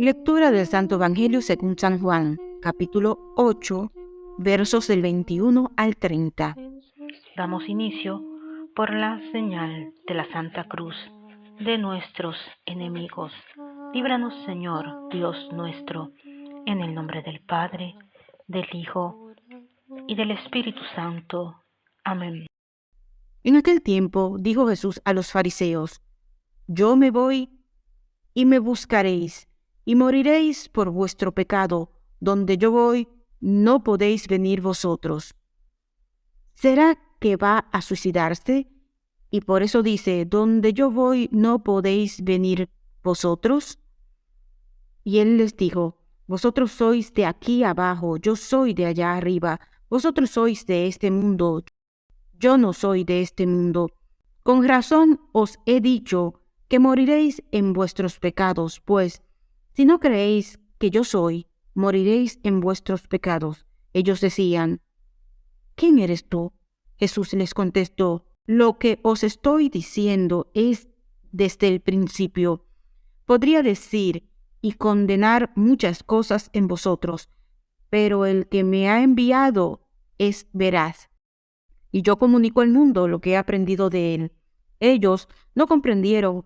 Lectura del Santo Evangelio según San Juan, capítulo 8, versos del 21 al 30. Damos inicio por la señal de la Santa Cruz de nuestros enemigos. Líbranos, Señor, Dios nuestro, en el nombre del Padre, del Hijo y del Espíritu Santo. Amén. En aquel tiempo dijo Jesús a los fariseos, Yo me voy y me buscaréis, y moriréis por vuestro pecado. Donde yo voy, no podéis venir vosotros. ¿Será que va a suicidarse? Y por eso dice, donde yo voy, no podéis venir vosotros. Y él les dijo, vosotros sois de aquí abajo, yo soy de allá arriba, vosotros sois de este mundo, yo no soy de este mundo. Con razón os he dicho que moriréis en vuestros pecados, pues si no creéis que yo soy, moriréis en vuestros pecados. Ellos decían, ¿quién eres tú? Jesús les contestó, lo que os estoy diciendo es desde el principio. Podría decir y condenar muchas cosas en vosotros, pero el que me ha enviado es veraz. Y yo comunico al mundo lo que he aprendido de él. Ellos no comprendieron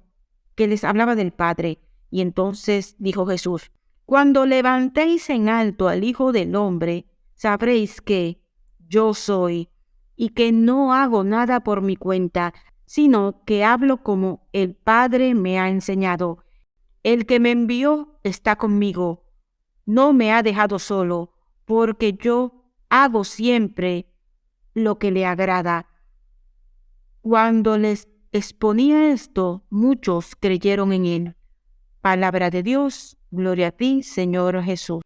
que les hablaba del Padre. Y entonces dijo Jesús, Cuando levantéis en alto al Hijo del Hombre, sabréis que yo soy y que no hago nada por mi cuenta, sino que hablo como el Padre me ha enseñado. El que me envió está conmigo. No me ha dejado solo, porque yo hago siempre lo que le agrada. Cuando les exponía esto, muchos creyeron en él. Palabra de Dios, gloria a ti, Señor Jesús.